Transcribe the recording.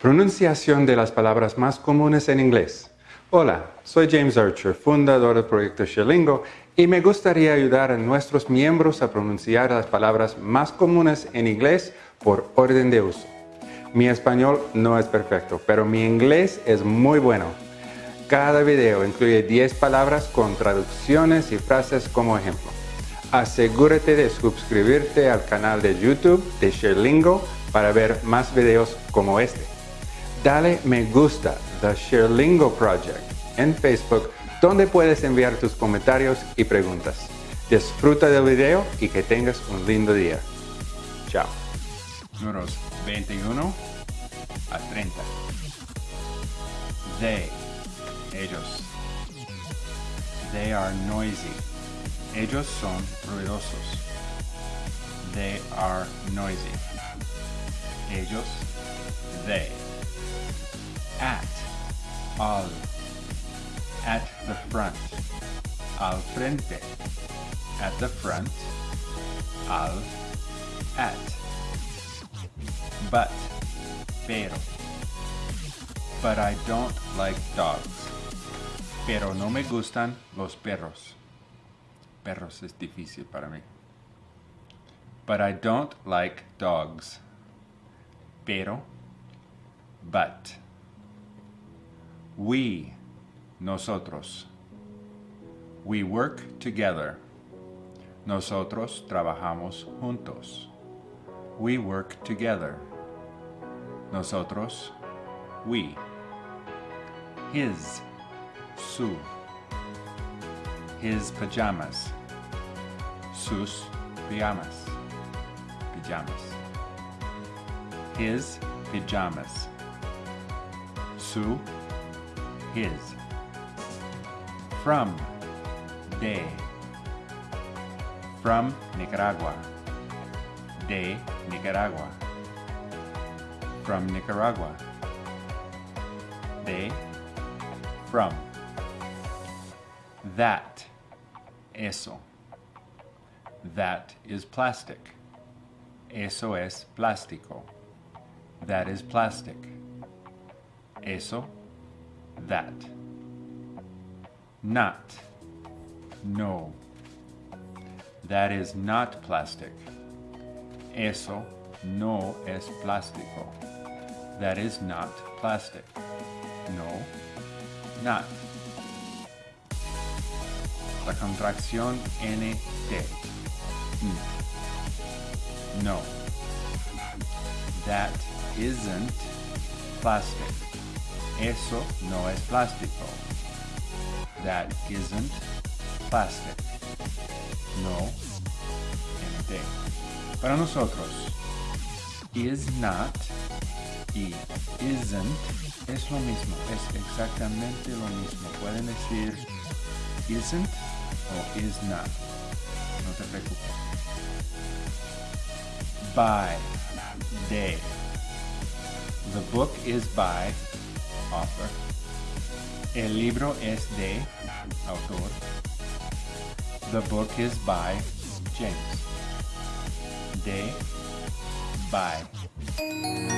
Pronunciación de las palabras más comunes en inglés. Hola, soy James Archer, fundador del proyecto Sherlingo, y me gustaría ayudar a nuestros miembros a pronunciar las palabras más comunes en inglés por orden de uso. Mi español no es perfecto, pero mi inglés es muy bueno. Cada video incluye 10 palabras con traducciones y frases como ejemplo. Asegúrate de suscribirte al canal de YouTube de Sherlingo para ver más videos como este dale me gusta The Sherlingo Project en Facebook donde puedes enviar tus comentarios y preguntas. Disfruta del video y que tengas un lindo día. Chao. Números 21 a 30. They, ellos. They are noisy. Ellos son ruidosos. They are noisy. Ellos, they at, al, at the front, al frente, at the front, al, at, but, pero, but I don't like dogs, pero no me gustan los perros. Perros es difícil para mí. But I don't like dogs. Pero, but. We, nosotros. We work together. Nosotros trabajamos juntos. We work together. Nosotros, we. His, su. His pajamas. Sus pajamas. Pajamas. His pajamas. Su his. From, de. From Nicaragua. De Nicaragua. From Nicaragua. De, from. That, eso. That is plastic. Eso es plástico. That is plastic. Eso that. Not. No. That is not plastic. Eso no es plástico. That is not plastic. No, not. La contracción NT. Mm. No. That isn't plastic. Eso no es plástico. That isn't plastic. No, NT. Para nosotros, is not y isn't es lo mismo, es exactamente lo mismo. Pueden decir isn't o is not. No te preocupes. By, de. The book is by author. El libro es de autor. The book is by James. De by.